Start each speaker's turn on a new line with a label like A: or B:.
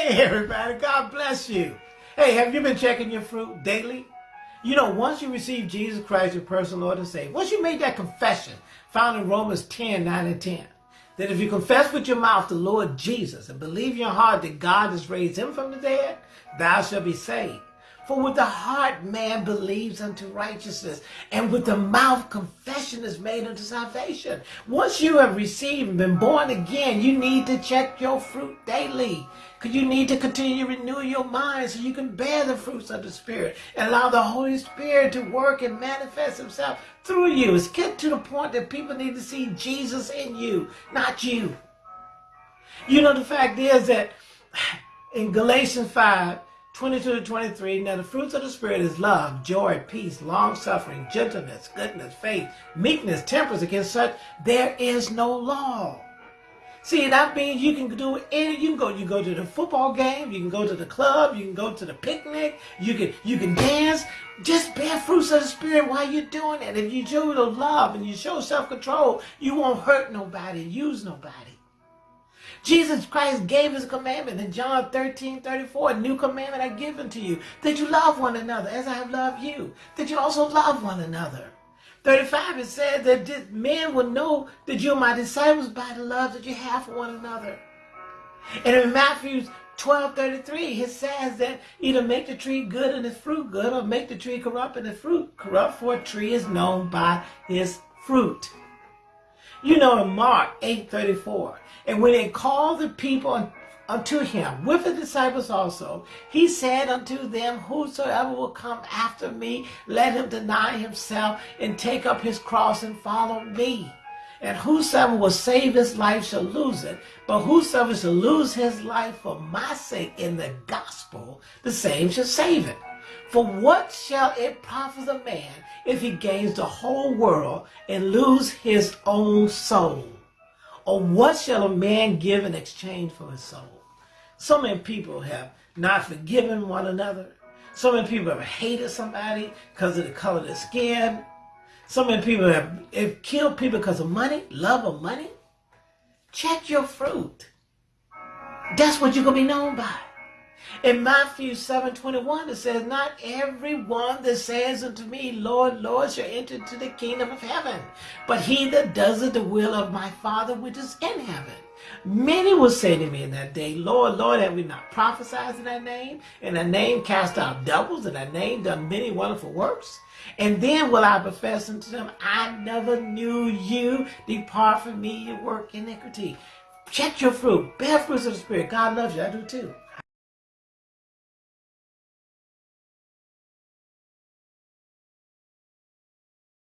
A: Hey everybody, God bless you. Hey, have you been checking your fruit daily? You know, once you receive Jesus Christ, your personal Lord and Savior, once you made that confession found in Romans 10, 9 and 10, that if you confess with your mouth the Lord Jesus and believe in your heart that God has raised him from the dead, thou shalt be saved. For with the heart man believes unto righteousness, and with the mouth confession is made unto salvation. Once you have received and been born again, you need to check your fruit daily. Because you need to continue to renew your mind so you can bear the fruits of the Spirit and allow the Holy Spirit to work and manifest himself through you. It's get to the point that people need to see Jesus in you, not you. You know, the fact is that in Galatians 5, 22 to 23, now the fruits of the Spirit is love, joy, peace, long-suffering, gentleness, goodness, faith, meekness, temperance. Against such, there is no law. See, that means you can do any, you can go, you go to the football game, you can go to the club, you can go to the picnic, you can, you can dance. Just bear fruits of the Spirit while you're doing it. If you show the love and you show self-control, you won't hurt nobody, use nobody. Jesus Christ gave his commandment in John 13, 34, a new commandment I give unto you, that you love one another as I have loved you, that you also love one another. 35, it says that men will know that you're my disciples by the love that you have for one another. And in Matthew 12, 33, it says that either make the tree good and its fruit good, or make the tree corrupt and its fruit corrupt, for a tree is known by its fruit. You know in Mark 8, 34, and when they called the people unto him with the disciples also, he said unto them, Whosoever will come after me, let him deny himself and take up his cross and follow me. And whosoever will save his life shall lose it, but whosoever shall lose his life for my sake in the gospel, the same shall save it. For what shall it profit a man if he gains the whole world and lose his own soul? Or what shall a man give in exchange for his soul? So many people have not forgiven one another. So many people have hated somebody because of the color of their skin. So many people have, have killed people because of money, love of money. Check your fruit. That's what you're going to be known by. In Matthew 7:21 it says, Not everyone that says unto me, Lord, Lord, shall enter into the kingdom of heaven, but he that doesn't the will of my Father which is in heaven. Many will say to me in that day, Lord, Lord, have we not prophesied in thy name? In thy name cast out devils, in thy name done many wonderful works? And then will I profess unto them, I never knew you. Depart from me, you work iniquity. Check your fruit. Bear fruits of the Spirit. God loves you. I do too.